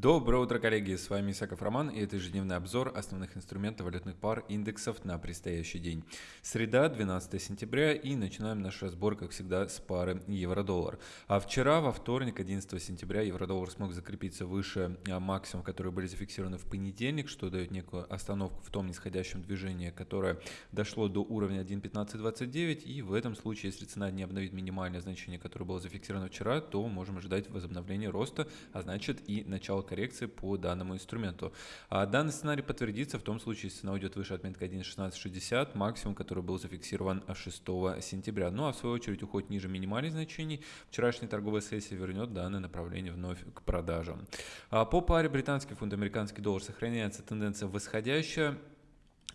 Доброе утро, коллеги! С вами Исаков Роман и это ежедневный обзор основных инструментов валютных пар индексов на предстоящий день. Среда, 12 сентября и начинаем наш разбор, как всегда, с пары евро-доллар. А вчера, во вторник, 11 сентября, евро-доллар смог закрепиться выше а, максимум, которые были зафиксированы в понедельник, что дает некую остановку в том нисходящем движении, которое дошло до уровня 1.1529 и в этом случае, если цена не обновит минимальное значение, которое было зафиксировано вчера, то можем ожидать возобновления роста, а значит и начало коррекции по данному инструменту. А данный сценарий подтвердится в том случае, если цена уйдет выше отметки 1.1660, максимум, который был зафиксирован 6 сентября. Ну а в свою очередь уход ниже минимальных значений. Вчерашняя торговая сессия вернет данное направление вновь к продажам. А по паре британский фунт, американский доллар сохраняется тенденция восходящая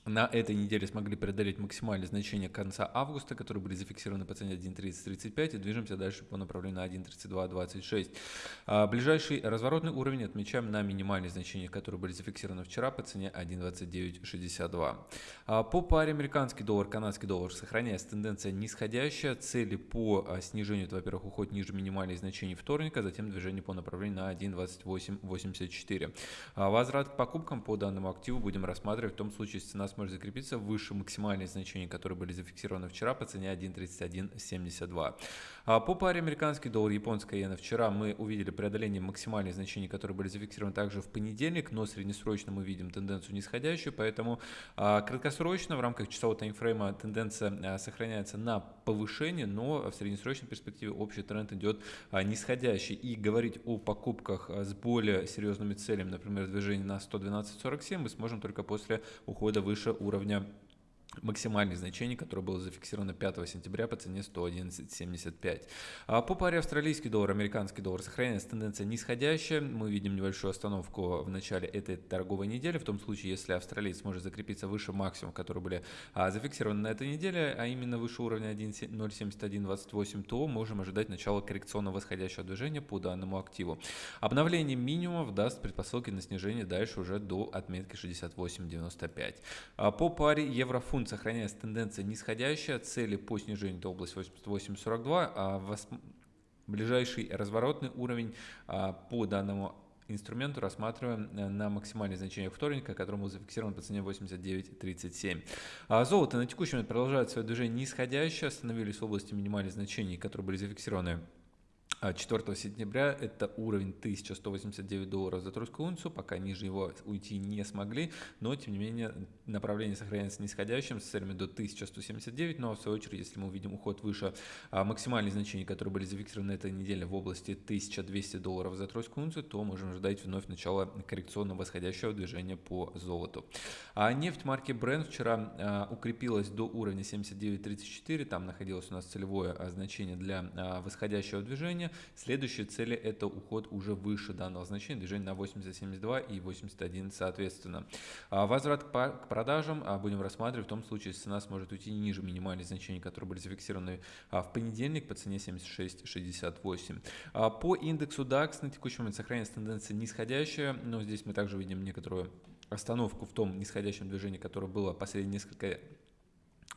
на этой неделе смогли преодолеть максимальные значения конца августа, которые были зафиксированы по цене 1.3035 и движемся дальше по направлению на 1.3226. А ближайший разворотный уровень отмечаем на минимальные значения, которые были зафиксированы вчера по цене 1.2962. А по паре американский доллар, канадский доллар сохраняется тенденция нисходящая, цели по а, снижению, это, во-первых, уход ниже минимальных значений вторника, затем движение по направлению на 1.2884. А возврат к покупкам по данному активу будем рассматривать в том случае, если цена сможет закрепиться выше максимальных значений, которые были зафиксированы вчера по цене 1.3172. А по паре американский доллар, японская иена вчера мы увидели преодоление максимальных значений, которые были зафиксированы также в понедельник, но среднесрочно мы видим тенденцию нисходящую, поэтому а, краткосрочно в рамках часового таймфрейма тенденция а, сохраняется на повышение, но в среднесрочной перспективе общий тренд идет а, нисходящий. И говорить о покупках а, с более серьезными целями, например, движение на 112.47, мы сможем только после ухода выше выше уровня максимальных значений, которое было зафиксировано 5 сентября по цене 111.75. А по паре австралийский доллар, американский доллар сохраняется тенденция нисходящая. Мы видим небольшую остановку в начале этой торговой недели. В том случае, если австралиец сможет закрепиться выше максимума, которые были а, зафиксированы на этой неделе, а именно выше уровня 0.7128, то можем ожидать начала коррекционного восходящего движения по данному активу. Обновление минимумов даст предпосылки на снижение дальше уже до отметки 68.95. А по паре евро-фунт секунд сохраняется тенденция нисходящая, цели по снижению это область 88.42, а вос... ближайший разворотный уровень а, по данному инструменту рассматриваем э, на максимальное значение вторника, которому зафиксирован по цене 89.37. А золото на текущий момент продолжает свое движение нисходящее, остановились в области минимальных значений, которые были зафиксированы 4 а, сентября это уровень 1189 долларов за тройскую унцию, пока ниже его уйти не смогли, но тем не менее направление сохраняется нисходящим с целями до 1179, но в свою очередь, если мы увидим уход выше а, максимальных значений, которые были зафиксированы этой неделе в области 1200 долларов за тройскую унцию, то можем ждать вновь начала коррекционного восходящего движения по золоту. А нефть марки Brent вчера а, укрепилась до уровня 79.34, там находилось у нас целевое значение для восходящего движения, Следующие цели это уход уже выше данного значения, движение на 80.72 и 81 соответственно. А возврат к продажам а, будем рассматривать в том случае, если цена сможет уйти ниже минимальных значений, которые были зафиксированы а, в понедельник по цене 76.68. По индексу DAX на текущий момент сохраняется тенденция нисходящая, но здесь мы также видим некоторую остановку в том нисходящем движении, которое было последние несколько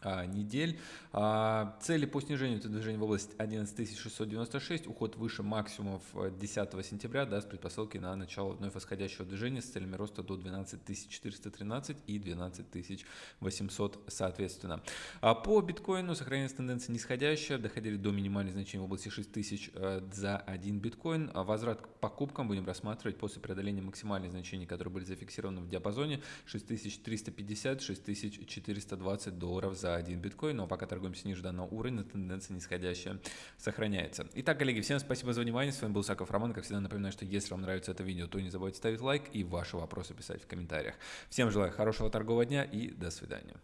недель. А, цели по снижению это движение в область 11696, уход выше максимумов 10 э, сентября даст предпосылки на начало вновь восходящего движения с целями роста до 12413 и 12800 соответственно. А по биткоину сохраняется тенденция нисходящая, доходили до минимальных значений в области 6000 э, за один биткоин. Возврат к покупкам будем рассматривать после преодоления максимальных значений, которые были зафиксированы в диапазоне 6350-6420 долларов за 1 биткоин, но пока торгуемся ниже данного уровня, тенденция нисходящая сохраняется. Итак, коллеги, всем спасибо за внимание, с вами был Саков Роман, как всегда напоминаю, что если вам нравится это видео, то не забывайте ставить лайк и ваши вопросы писать в комментариях. Всем желаю хорошего торгового дня и до свидания.